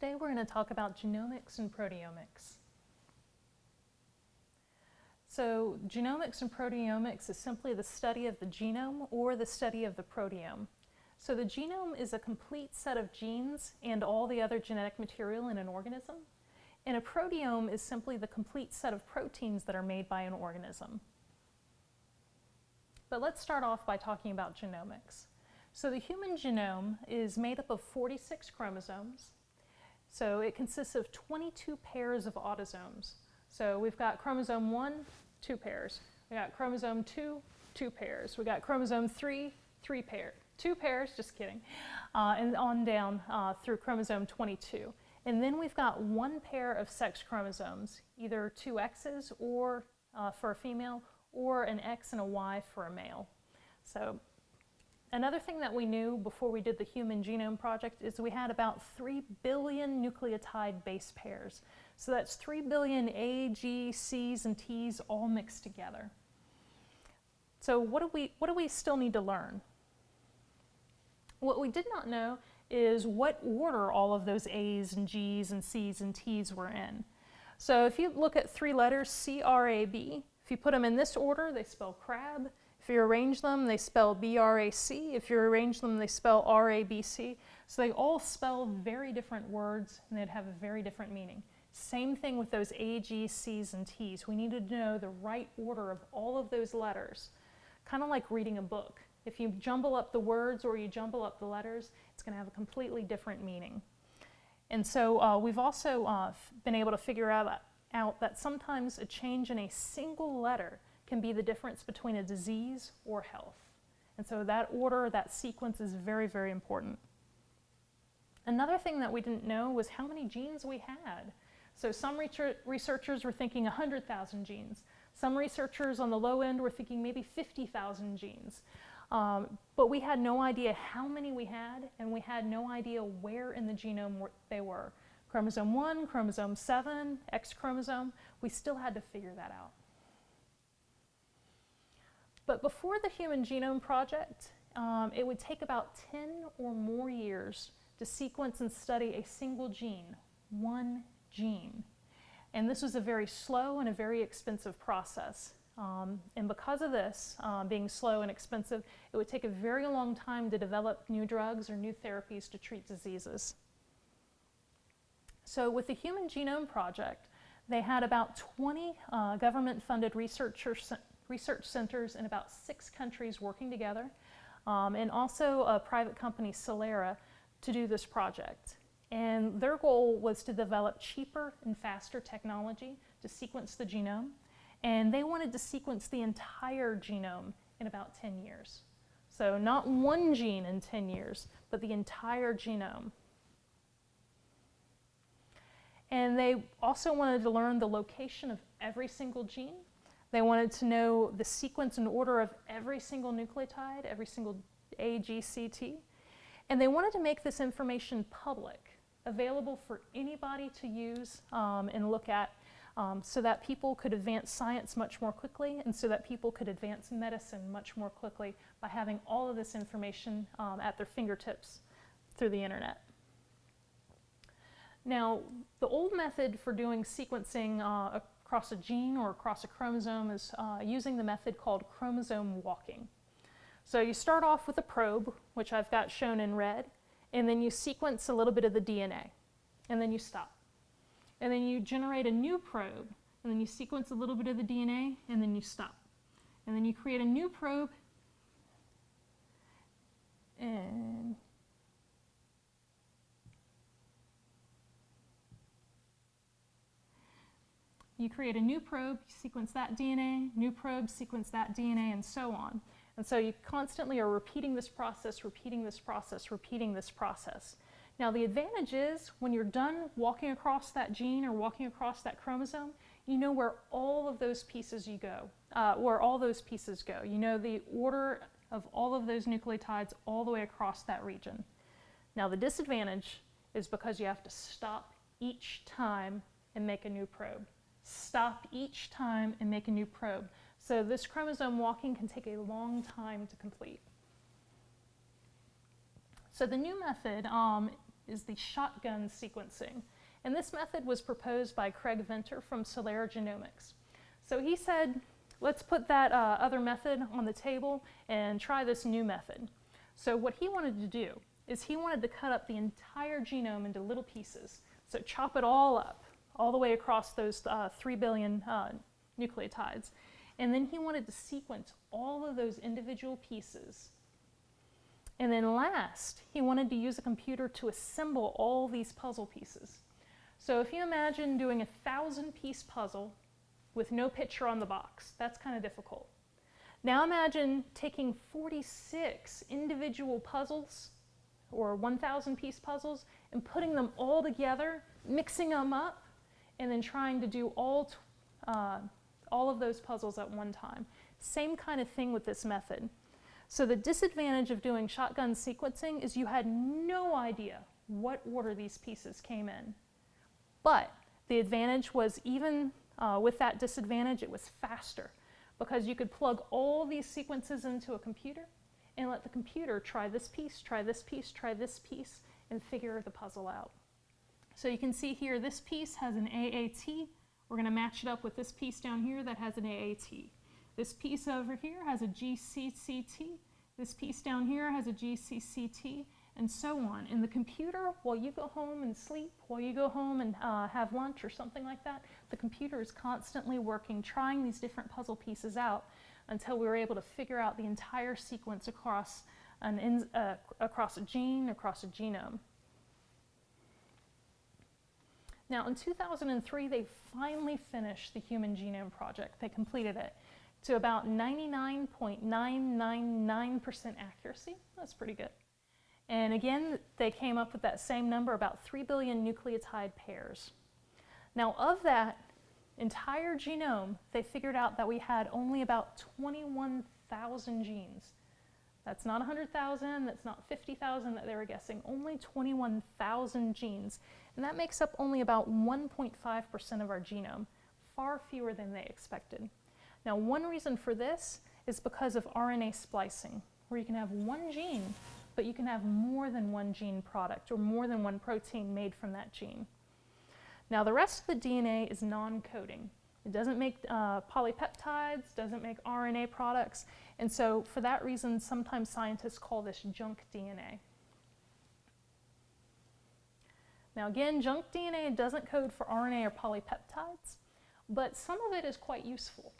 Today we're going to talk about genomics and proteomics. So genomics and proteomics is simply the study of the genome or the study of the proteome. So the genome is a complete set of genes and all the other genetic material in an organism. And a proteome is simply the complete set of proteins that are made by an organism. But let's start off by talking about genomics. So the human genome is made up of 46 chromosomes. So it consists of 22 pairs of autosomes. So we've got chromosome 1, two pairs. We got chromosome 2, two pairs. We got chromosome 3, three pairs. Two pairs, just kidding. Uh, and on down uh, through chromosome 22. And then we've got one pair of sex chromosomes, either two X's or uh, for a female, or an X and a Y for a male. So another thing that we knew before we did the Human Genome Project is we had about 3 billion nucleotide base pairs. So that's 3 billion A, G, C's, and T's all mixed together. So what do we, what do we still need to learn? What we did not know is what order all of those A's and G's and C's and T's were in. So if you look at three letters, C-R-A-B, if you put them in this order, they spell crab. If you arrange them, they spell B-R-A-C. If you arrange them, they spell R-A-B-C. So they all spell very different words and they'd have a very different meaning. Same thing with those A, G, C's, and T's. We need to know the right order of all of those letters, kind of like reading a book. If you jumble up the words or you jumble up the letters, it's going to have a completely different meaning. And so uh, we've also uh, been able to figure out, out that sometimes a change in a single letter can be the difference between a disease or health. And so that order, that sequence is very, very important. Another thing that we didn't know was how many genes we had. So some researchers were thinking 100,000 genes. Some researchers on the low end were thinking maybe 50,000 genes. Um, but we had no idea how many we had, and we had no idea where in the genome they were. Chromosome 1, chromosome 7, X chromosome, we still had to figure that out. But before the Human Genome Project, um, it would take about 10 or more years to sequence and study a single gene, one gene. And this was a very slow and a very expensive process. Um, and because of this, uh, being slow and expensive, it would take a very long time to develop new drugs or new therapies to treat diseases. So with the Human Genome Project, they had about 20 uh, government-funded research centers in about six countries working together, um, and also a private company, Celera, to do this project. And their goal was to develop cheaper and faster technology to sequence the genome and they wanted to sequence the entire genome in about 10 years. So not one gene in 10 years, but the entire genome. And they also wanted to learn the location of every single gene. They wanted to know the sequence and order of every single nucleotide, every single A, G, C, T. And they wanted to make this information public, available for anybody to use um, and look at um, so that people could advance science much more quickly and so that people could advance medicine much more quickly by having all of this information um, at their fingertips through the internet. Now, the old method for doing sequencing uh, across a gene or across a chromosome is uh, using the method called chromosome walking. So you start off with a probe, which I've got shown in red, and then you sequence a little bit of the DNA, and then you stop and then you generate a new probe, and then you sequence a little bit of the DNA, and then you stop. And then you create a new probe, you create a new probe, you sequence that DNA, new probe, sequence that DNA, and so on. And so you constantly are repeating this process, repeating this process, repeating this process. Now the advantage is when you're done walking across that gene or walking across that chromosome, you know where all of those pieces you go, uh, where all those pieces go. You know the order of all of those nucleotides all the way across that region. Now the disadvantage is because you have to stop each time and make a new probe. Stop each time and make a new probe. So this chromosome walking can take a long time to complete. So the new method um, is the shotgun sequencing. And this method was proposed by Craig Venter from Celera Genomics. So he said, let's put that uh, other method on the table and try this new method. So what he wanted to do is he wanted to cut up the entire genome into little pieces. So chop it all up, all the way across those uh, 3 billion uh, nucleotides. And then he wanted to sequence all of those individual pieces. And then last, he wanted to use a computer to assemble all these puzzle pieces. So if you imagine doing a thousand piece puzzle with no picture on the box, that's kind of difficult. Now imagine taking 46 individual puzzles or 1,000 piece puzzles and putting them all together, mixing them up, and then trying to do all, uh, all of those puzzles at one time. Same kind of thing with this method. So the disadvantage of doing shotgun sequencing is you had no idea what order these pieces came in. But the advantage was even uh, with that disadvantage, it was faster because you could plug all these sequences into a computer and let the computer try this piece, try this piece, try this piece, and figure the puzzle out. So you can see here this piece has an AAT. We're going to match it up with this piece down here that has an AAT. This piece over here has a GCCT. This piece down here has a GCCT and so on. In the computer, while you go home and sleep, while you go home and uh, have lunch or something like that, the computer is constantly working, trying these different puzzle pieces out until we were able to figure out the entire sequence across, an uh, across a gene, across a genome. Now in 2003, they finally finished the Human Genome Project. They completed it to about 99.999% accuracy. That's pretty good. And again, they came up with that same number, about 3 billion nucleotide pairs. Now of that, entire genome, they figured out that we had only about 21,000 genes. That's not 100,000, that's not 50,000 that they were guessing, only 21,000 genes. And that makes up only about 1.5% of our genome, far fewer than they expected. Now one reason for this is because of RNA splicing, where you can have one gene, but you can have more than one gene product or more than one protein made from that gene. Now the rest of the DNA is non-coding. It doesn't make uh, polypeptides, doesn't make RNA products, and so for that reason, sometimes scientists call this junk DNA. Now again, junk DNA doesn't code for RNA or polypeptides, but some of it is quite useful.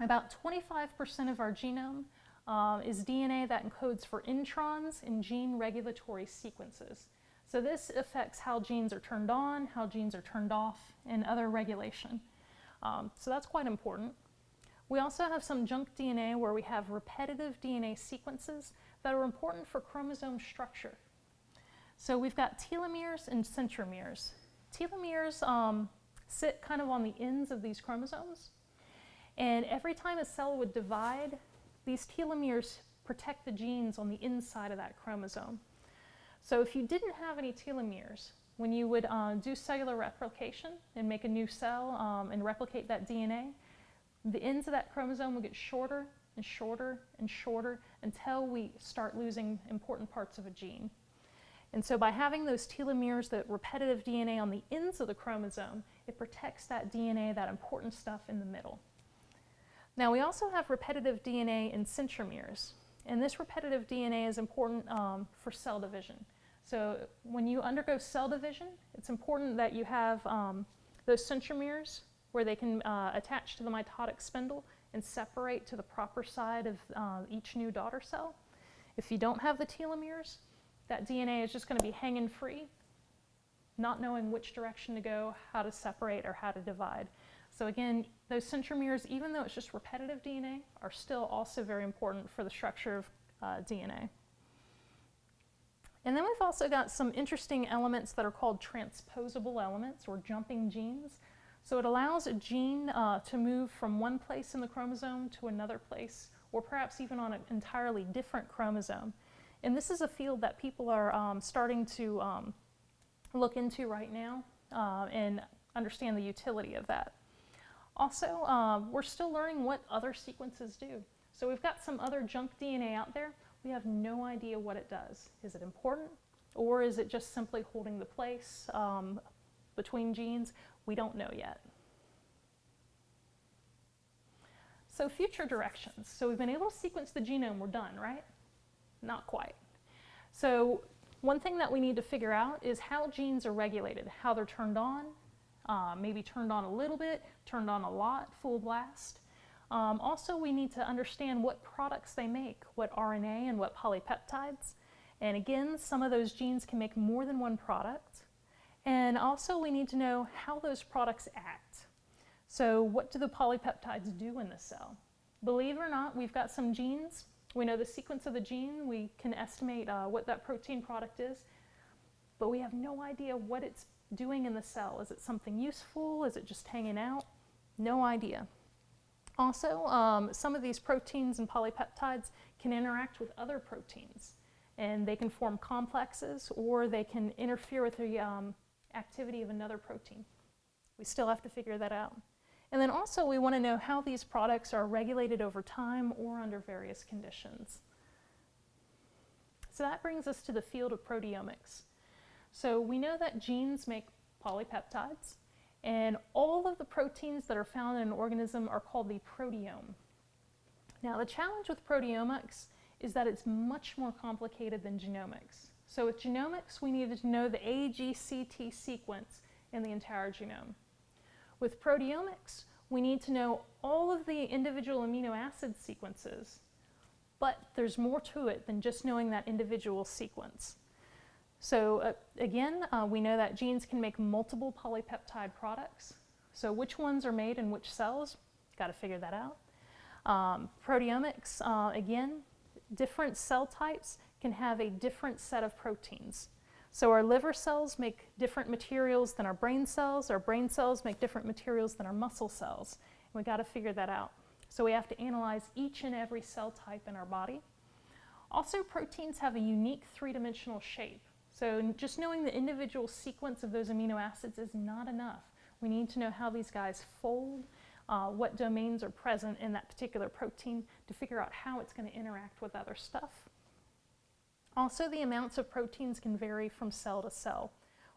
About 25% of our genome uh, is DNA that encodes for introns and gene regulatory sequences. So this affects how genes are turned on, how genes are turned off, and other regulation. Um, so that's quite important. We also have some junk DNA where we have repetitive DNA sequences that are important for chromosome structure. So we've got telomeres and centromeres. Telomeres um, sit kind of on the ends of these chromosomes. And every time a cell would divide, these telomeres protect the genes on the inside of that chromosome. So if you didn't have any telomeres, when you would uh, do cellular replication and make a new cell um, and replicate that DNA, the ends of that chromosome will get shorter and shorter and shorter until we start losing important parts of a gene. And so by having those telomeres, that repetitive DNA on the ends of the chromosome, it protects that DNA, that important stuff in the middle. Now we also have repetitive DNA in centromeres. And this repetitive DNA is important um, for cell division. So when you undergo cell division, it's important that you have um, those centromeres where they can uh, attach to the mitotic spindle and separate to the proper side of uh, each new daughter cell. If you don't have the telomeres, that DNA is just going to be hanging free, not knowing which direction to go, how to separate, or how to divide. So again, those centromeres, even though it's just repetitive DNA, are still also very important for the structure of uh, DNA. And then we've also got some interesting elements that are called transposable elements or jumping genes. So it allows a gene uh, to move from one place in the chromosome to another place, or perhaps even on an entirely different chromosome. And this is a field that people are um, starting to um, look into right now uh, and understand the utility of that. Also, um, we're still learning what other sequences do. So we've got some other junk DNA out there. We have no idea what it does. Is it important? Or is it just simply holding the place um, between genes? We don't know yet. So future directions. So we've been able to sequence the genome, we're done, right? Not quite. So one thing that we need to figure out is how genes are regulated, how they're turned on, uh, maybe turned on a little bit, turned on a lot, full blast. Um, also, we need to understand what products they make, what RNA and what polypeptides. And again, some of those genes can make more than one product. And also, we need to know how those products act. So what do the polypeptides do in the cell? Believe it or not, we've got some genes. We know the sequence of the gene. We can estimate uh, what that protein product is. But we have no idea what it's doing in the cell. Is it something useful? Is it just hanging out? No idea. Also, um, some of these proteins and polypeptides can interact with other proteins and they can form complexes or they can interfere with the um, activity of another protein. We still have to figure that out. And then also we want to know how these products are regulated over time or under various conditions. So that brings us to the field of proteomics. So we know that genes make polypeptides, and all of the proteins that are found in an organism are called the proteome. Now the challenge with proteomics is that it's much more complicated than genomics. So with genomics, we needed to know the AGCT sequence in the entire genome. With proteomics, we need to know all of the individual amino acid sequences, but there's more to it than just knowing that individual sequence. So uh, again, uh, we know that genes can make multiple polypeptide products. So which ones are made in which cells? Got to figure that out. Um, proteomics, uh, again, different cell types can have a different set of proteins. So our liver cells make different materials than our brain cells. Our brain cells make different materials than our muscle cells. And we got to figure that out. So we have to analyze each and every cell type in our body. Also, proteins have a unique three-dimensional shape. So just knowing the individual sequence of those amino acids is not enough. We need to know how these guys fold, uh, what domains are present in that particular protein to figure out how it's going to interact with other stuff. Also, the amounts of proteins can vary from cell to cell,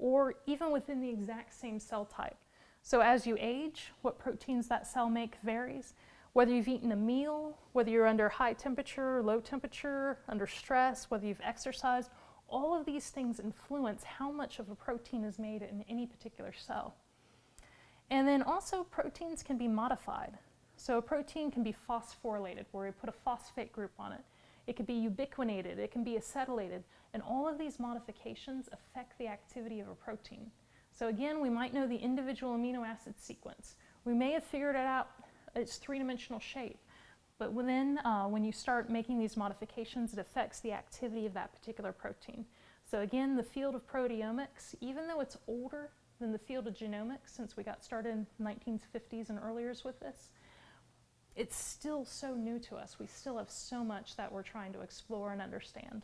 or even within the exact same cell type. So as you age, what proteins that cell make varies. Whether you've eaten a meal, whether you're under high temperature, low temperature, under stress, whether you've exercised, all of these things influence how much of a protein is made in any particular cell. And then also proteins can be modified. So a protein can be phosphorylated, where we put a phosphate group on it. It can be ubiquinated, it can be acetylated, and all of these modifications affect the activity of a protein. So again, we might know the individual amino acid sequence. We may have figured it out its three-dimensional shape, but then uh, when you start making these modifications, it affects the activity of that particular protein. So again, the field of proteomics, even though it's older than the field of genomics, since we got started in the 1950s and earlier with this, it's still so new to us. We still have so much that we're trying to explore and understand.